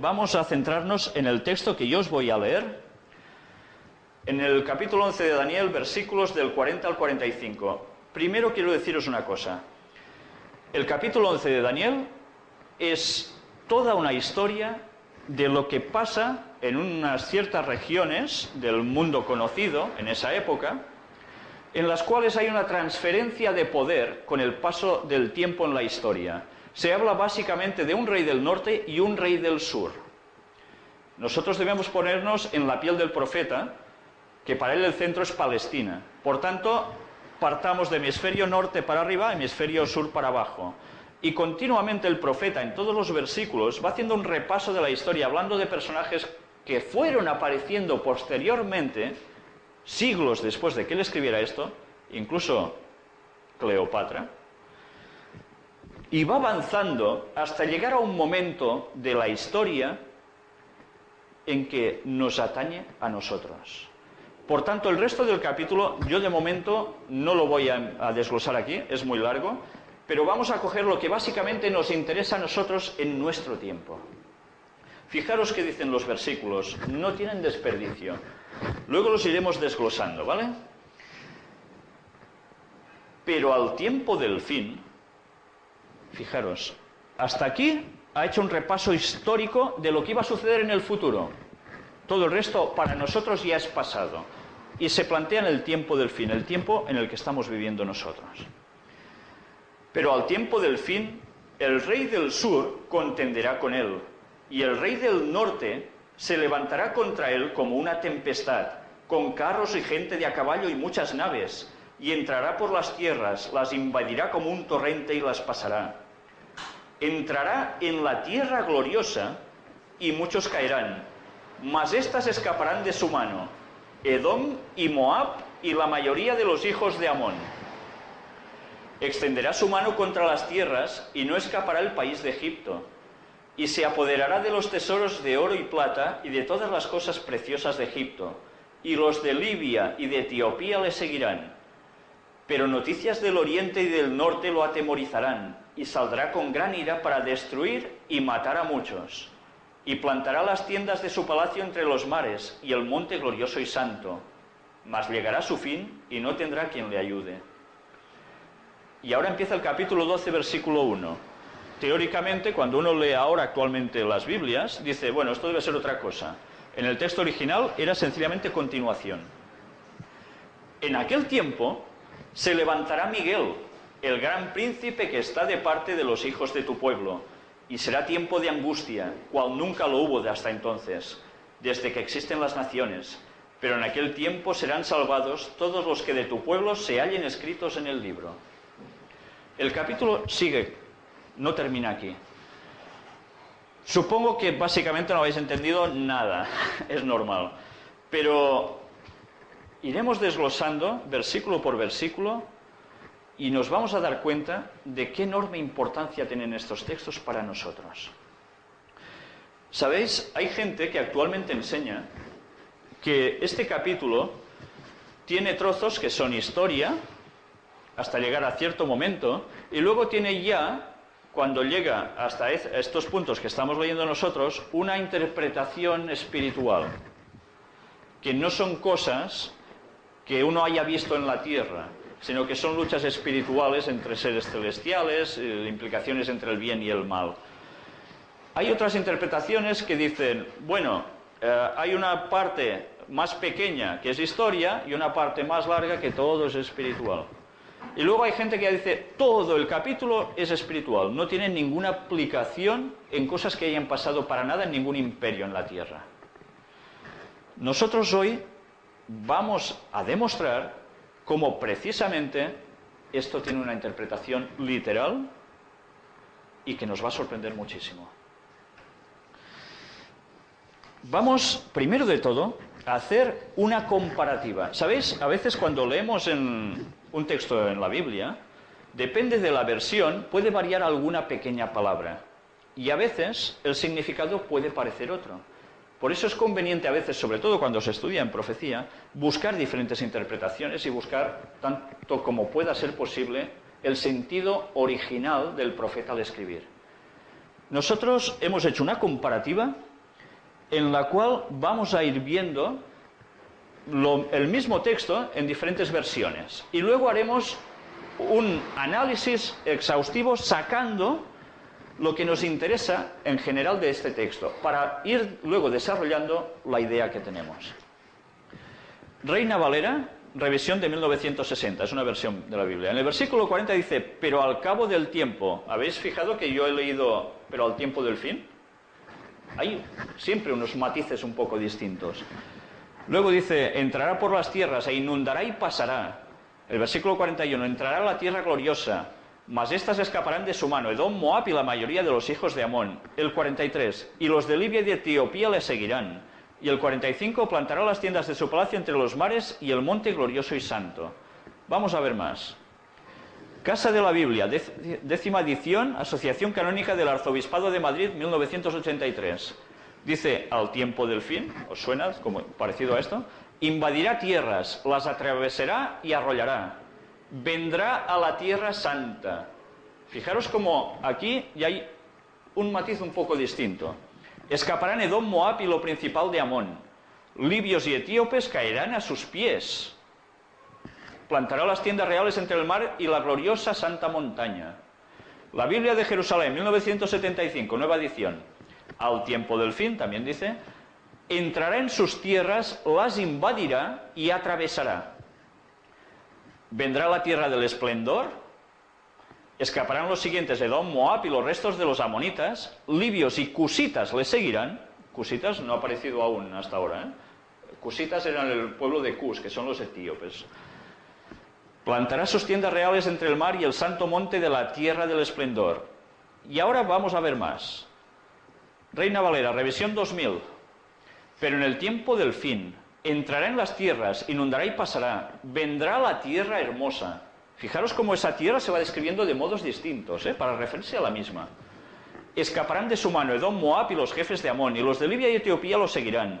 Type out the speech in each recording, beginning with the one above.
vamos a centrarnos en el texto que yo os voy a leer, en el capítulo 11 de Daniel, versículos del 40 al 45. Primero quiero deciros una cosa. El capítulo 11 de Daniel es toda una historia de lo que pasa en unas ciertas regiones del mundo conocido en esa época, en las cuales hay una transferencia de poder con el paso del tiempo en la historia. Se habla básicamente de un rey del norte y un rey del sur. Nosotros debemos ponernos en la piel del profeta, que para él el centro es Palestina. Por tanto, partamos de hemisferio norte para arriba, hemisferio sur para abajo. Y continuamente el profeta en todos los versículos va haciendo un repaso de la historia, hablando de personajes que fueron apareciendo posteriormente, siglos después de que él escribiera esto, incluso Cleopatra, y va avanzando hasta llegar a un momento de la historia en que nos atañe a nosotros. Por tanto, el resto del capítulo yo de momento no lo voy a, desglosar aquí, es muy largo, pero vamos a coger lo que básicamente nos interesa a nosotros en nuestro tiempo. Fijaros que dicen los versículos, no tienen desperdicio. Luego los iremos desglosando, ¿vale? Pero al tiempo del fin, fijaros, hasta aquí ha hecho un repaso histórico de lo que iba a suceder en el futuro. Todo el resto para nosotros ya es pasado. Y se plantea en el tiempo del fin, el tiempo en el que estamos viviendo nosotros. Pero al tiempo del fin, el rey del sur contenderá con él, y el rey del norte se levantará contra él como una tempestad, con carros y gente de a caballo y muchas naves, y entrará por las tierras, las invadirá como un torrente y las pasará. Entrará en la tierra gloriosa y muchos caerán, mas éstas escaparán de su mano, Edom y Moab y la mayoría de los hijos de Amón. Extenderá su mano contra las tierras y no escapará el país de Egipto y se apoderará de los tesoros de oro y plata y de todas las cosas preciosas de Egipto, y los de Libia y de Etiopía le seguirán. Pero noticias del oriente y del norte lo atemorizarán, y saldrá con gran ira para destruir y matar a muchos. Y plantará las tiendas de su palacio entre los mares y el monte glorioso y santo. Mas llegará su fin y no tendrá quien le ayude. Y ahora empieza el capítulo 12, versículo 1 teóricamente, cuando uno lee ahora actualmente las Biblias, dice, bueno, esto debe ser otra cosa. En el texto original era sencillamente continuación. En aquel tiempo se levantará Miguel, el gran príncipe que está de parte de los hijos de tu pueblo, y será tiempo de angustia, cual nunca lo hubo de hasta entonces, desde que existen las naciones. Pero en aquel tiempo serán salvados todos los que de tu pueblo se hallen escritos en el libro. El capítulo sigue no termina aquí. Supongo que básicamente no habéis entendido nada, es normal. Pero iremos desglosando versículo por versículo y nos vamos a dar cuenta de qué enorme importancia tienen estos textos para nosotros. Sabéis, hay gente que actualmente enseña que este capítulo tiene trozos que son historia hasta llegar a cierto momento y luego tiene ya cuando llega hasta estos puntos que estamos leyendo nosotros, una interpretación espiritual, que no son cosas que uno haya visto en la tierra, sino que son luchas espirituales entre seres celestiales, eh, implicaciones entre el bien y el mal. Hay otras interpretaciones que dicen, bueno, eh, hay una parte más pequeña que es historia y una parte más larga que todo es espiritual. Y luego hay gente que dice, todo el capítulo es espiritual, no tiene ninguna aplicación en cosas que hayan pasado para nada en ningún imperio en la tierra. Nosotros hoy vamos a demostrar cómo precisamente esto tiene una interpretación literal y que nos va a sorprender muchísimo. Vamos, primero de todo, a hacer una comparativa. ¿Sabéis? A veces cuando leemos un texto en la Biblia, depende de la versión, puede variar alguna pequeña palabra. Y a veces el significado puede parecer otro. Por eso es conveniente a veces, sobre todo cuando se estudia en profecía, buscar diferentes interpretaciones y buscar, tanto como pueda ser posible, el sentido original del profeta al escribir. Nosotros hemos hecho una comparativa en la cual vamos a ir viendo el mismo texto en diferentes versiones. Y luego haremos un análisis exhaustivo sacando lo que nos interesa en general de este texto, para ir luego desarrollando la idea que tenemos. Reina Valera, revisión de 1960, es una versión de la Biblia. En el versículo 40 dice, pero al cabo del tiempo, ¿habéis fijado que yo he leído, pero al tiempo del fin? Hay siempre unos matices un poco distintos. Luego dice, entrará por las tierras e inundará y pasará. El versículo 41, entrará a la tierra gloriosa, mas éstas escaparán de su mano, Edom, Moab y la mayoría de los hijos de Amón. El 43, y los de Libia y de Etiopía le seguirán. Y el 45, plantará las tiendas de su palacio entre los mares y el monte glorioso y santo. Vamos a ver más. Casa de la Biblia, décima edición, Asociación Canónica del Arzobispado de Madrid, 1983. Dice, al tiempo del fin, ¿os suena como parecido a esto? Invadirá tierras, las atravesará y arrollará. Vendrá a la tierra santa. Fijaros como aquí ya hay un matiz un poco distinto. Escaparán Edom, Moab y lo principal de Amón. Libios y etíopes caerán a sus pies. Plantará las tiendas reales entre el mar y la gloriosa santa montaña. La Biblia de Jerusalén, 1975, nueva edición. Al tiempo del fin, también dice, entrará en sus tierras, las invadirá y atravesará. Vendrá la tierra del esplendor, escaparán los siguientes, Edom, Moab y los restos de los amonitas, libios y cusitas le seguirán. Cusitas no ha aparecido aún hasta ahora. ¿eh? Cusitas eran el pueblo de Cus, que son los etíopes. Plantará sus tiendas reales entre el mar y el santo monte de la tierra del esplendor. Y ahora vamos a ver más. Reina Valera, revisión 2000. Pero en el tiempo del fin, entrará en las tierras, inundará y pasará. Vendrá la tierra hermosa. Fijaros cómo esa tierra se va describiendo de modos distintos, ¿eh? para referirse a la misma. Escaparán de su mano Edom, Moab y los jefes de Amón, y los de Libia y Etiopía lo seguirán.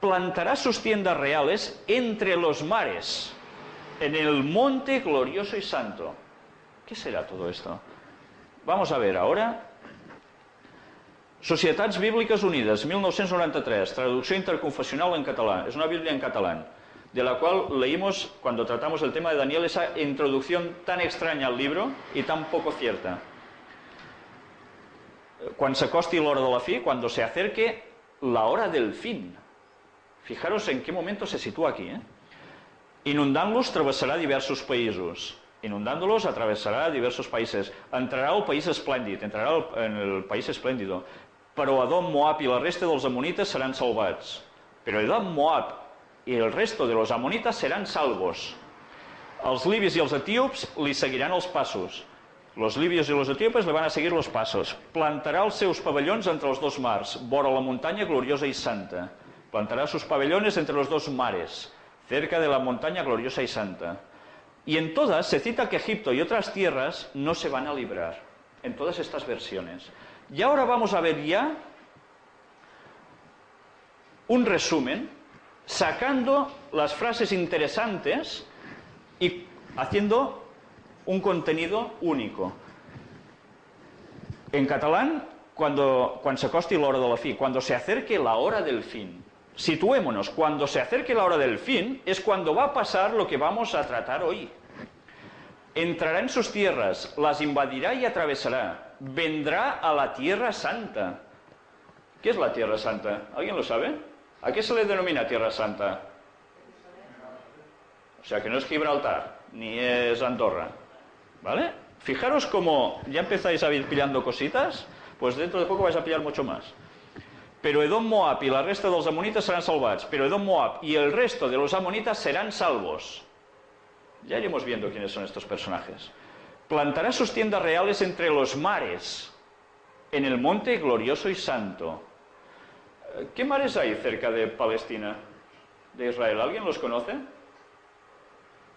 Plantará sus tiendas reales entre los mares en el monte glorioso y santo. ¿Qué será todo esto? Vamos a ver ahora. Societats Bíblicas Unides, 1993, traducción interconfesional en catalán. Es una Biblia en catalán, de la cual leímos, cuando tratamos el tema de Daniel, esa introducción tan extraña al libro y tan poco cierta. Cuando se acosti hora de la cuando se acerque la hora del fin. Fijaros en qué momento se sitúa aquí, ¿eh? Inundant-los travessarà diversos països. Inundándolos atravessarà diversos països. Entrarà al país esplèndid, entrarà en el país esplèndido. Però Adom, Moab i la resta dels amonites seran salvats. Però Edom, Moab i el resto de los amonites seran salvos. Els libis i els etíops li seguiran els passos. Los libios i los etíopes li van a seguir los passos. Plantarà els seus pavellons entre els dos mars, vora la muntanya gloriosa i santa. Plantarà sus pabellones entre los dos mares cerca de la montaña gloriosa y santa. Y en todas se cita que Egipto y otras tierras no se van a librar, en todas estas versiones. Y ahora vamos a ver ya un resumen, sacando las frases interesantes y haciendo un contenido único. En catalán, cuando, se de la fin, cuando se acerque la hora del fin, Situémonos, cuando se acerque la hora del fin es cuando va a pasar lo que vamos a tratar hoy. Entrará en sus tierras, las invadirá y atravesará. Vendrá a la tierra santa. ¿Qué es la tierra santa? ¿Alguien lo sabe? ¿A qué se le denomina tierra santa? O sea que no es Gibraltar, ni es Andorra. ¿Vale? Fijaros cómo ya empezáis a ir pillando cositas, pues dentro de poco vais a pillar mucho más. Pero Edom, Moab y la resta de los amonitas serán salvados. Pero Edom, Moab y el resto de los amonitas serán salvos. Ya iremos viendo quiénes son estos personajes. Plantará sus tiendas reales entre los mares, en el monte glorioso y santo. ¿Qué mares hay cerca de Palestina, de Israel? ¿Alguien los conoce?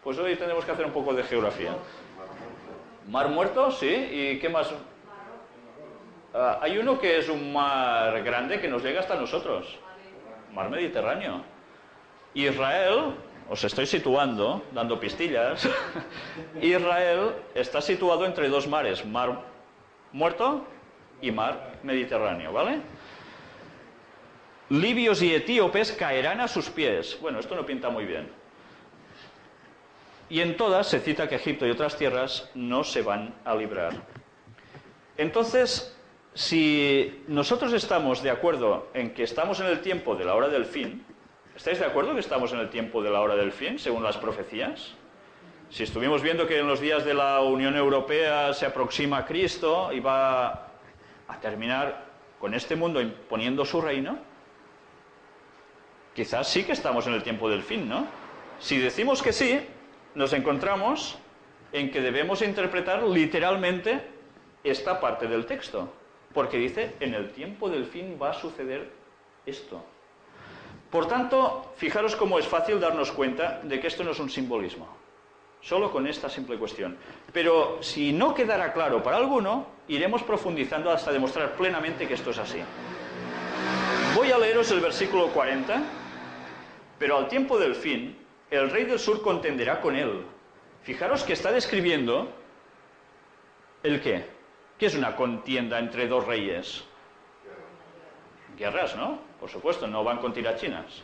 Pues hoy tenemos que hacer un poco de geografía. Mar Muerto, sí. ¿Y qué más? Ah, hay uno que es un mar grande que nos llega hasta nosotros, mar Mediterráneo. Israel, os estoy situando, dando pistillas, Israel está situado entre dos mares, mar muerto y mar Mediterráneo, ¿vale? libios y etíopes caerán a sus pies. Bueno, esto no pinta muy bien. Y en todas se cita que Egipto y otras tierras no se van a librar. Entonces, si nosotros estamos de acuerdo en que estamos en el tiempo de la hora del fin, ¿estáis de acuerdo que estamos en el tiempo de la hora del fin, según las profecías? Si estuvimos viendo que en los días de la Unión Europea se aproxima Cristo y va a terminar con este mundo imponiendo su reino, quizás sí que estamos en el tiempo del fin, ¿no? Si decimos que sí, nos encontramos en que debemos interpretar literalmente esta parte del texto, porque dice, en el tiempo del fin va a suceder esto. Por tanto, fijaros cómo es fácil darnos cuenta de que esto no es un simbolismo, solo con esta simple cuestión. Pero si no quedara claro para alguno, iremos profundizando hasta demostrar plenamente que esto es así. Voy a leeros el versículo 40, pero al tiempo del fin, el rey del sur contenderá con él. Fijaros que está describiendo el qué. ¿Qué es una contienda entre dos reyes? Guerras, ¿no? Por supuesto, no van con tirachinas.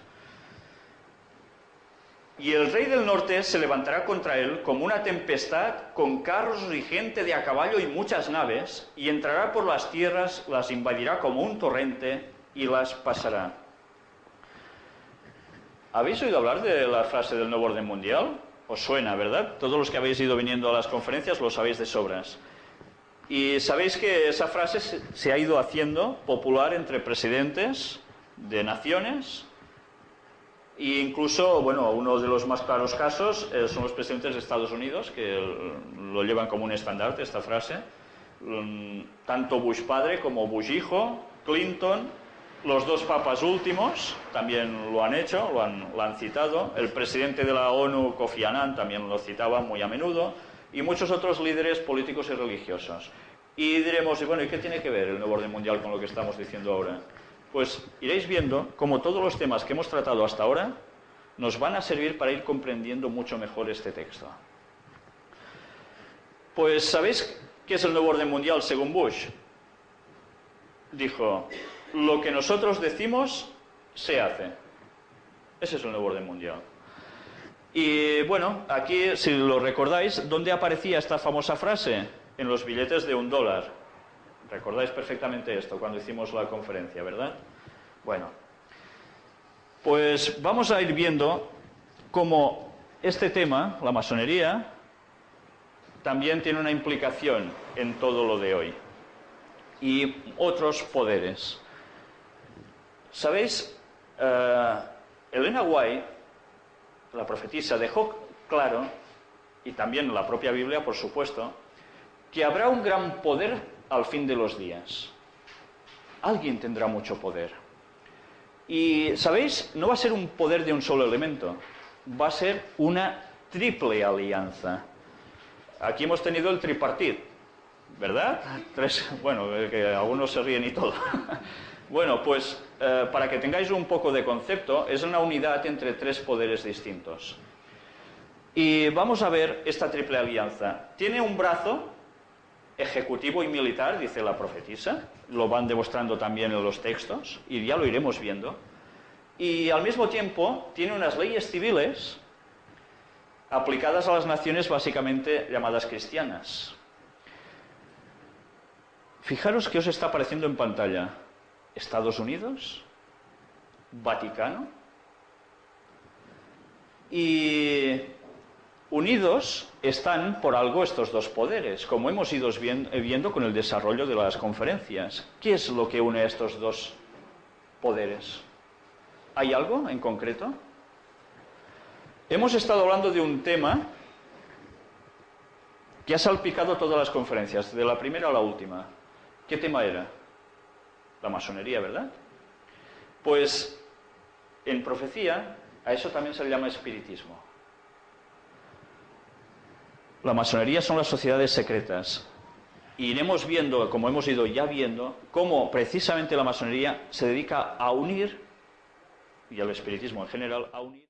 Y el rey del norte se levantará contra él como una tempestad, con carros y gente de a caballo y muchas naves, y entrará por las tierras, las invadirá como un torrente y las pasará. ¿Habéis oído hablar de la frase del nuevo orden mundial? Os suena, ¿verdad? Todos los que habéis ido viniendo a las conferencias lo sabéis de sobras. Y sabéis que esa frase se ha ido haciendo popular entre presidentes de naciones e incluso, bueno, uno de los más claros casos eh, son los presidentes de Estados Unidos, que lo llevan como un estandarte esta frase. Mm, tanto Bush padre como Bush hijo, Clinton, los dos papas últimos también lo han hecho, lo han, citado. El presidente de la ONU, Kofi Annan, también lo citaba muy a menudo. Y muchos otros líderes políticos y religiosos. Y diremos, bueno, ¿y qué tiene que ver el nuevo orden mundial con lo que estamos diciendo ahora? Pues iréis viendo cómo todos los temas que hemos tratado hasta ahora nos van a servir para ir comprendiendo mucho mejor este texto. Pues, ¿sabéis qué es el nuevo orden mundial según Bush? Dijo, lo que nosotros decimos se hace. Ese es el nuevo orden mundial. Y bueno, aquí, si lo recordáis, ¿dónde aparecía esta famosa frase? En los billetes de un dólar. Recordáis perfectamente esto cuando hicimos la conferencia, ¿verdad? Bueno, pues vamos a ir viendo cómo este tema, la masonería, también tiene una implicación en todo lo de hoy y otros poderes. ¿Sabéis? Uh, Elena White, la profetisa, dejó claro, y también la propia Biblia, por supuesto, que habrá un gran poder al fin de los días. Alguien tendrá mucho poder. Y, ¿sabéis? No va a ser un poder de un solo elemento, va a ser una triple alianza. Aquí hemos tenido el tripartit, ¿verdad? Bueno, que algunos se ríen y todo. Bueno, pues eh, para que tengáis un poco de concepto, es una unidad entre tres poderes distintos. Y vamos a ver esta triple alianza. Tiene un brazo ejecutivo y militar, dice la profetisa, lo van demostrando también en los textos, y ya lo iremos viendo. Y al mismo tiempo tiene unas leyes civiles aplicadas a las naciones básicamente llamadas cristianas. Fijaros que os está apareciendo en pantalla. Estados Unidos, Vaticano, y unidos están por algo estos dos poderes, como hemos ido viendo con el desarrollo de las conferencias. ¿Qué es lo que une a estos dos poderes? ¿Hay algo en concreto? Hemos estado hablando de un tema que ha salpicado todas las conferencias, de la primera a la última. ¿Qué tema era? la masonería, ¿verdad? Pues en profecía a eso también se le llama espiritismo. La masonería son las sociedades secretas. Y iremos viendo, como hemos ido ya viendo, cómo precisamente la masonería se dedica a unir, y al espiritismo en general, a unir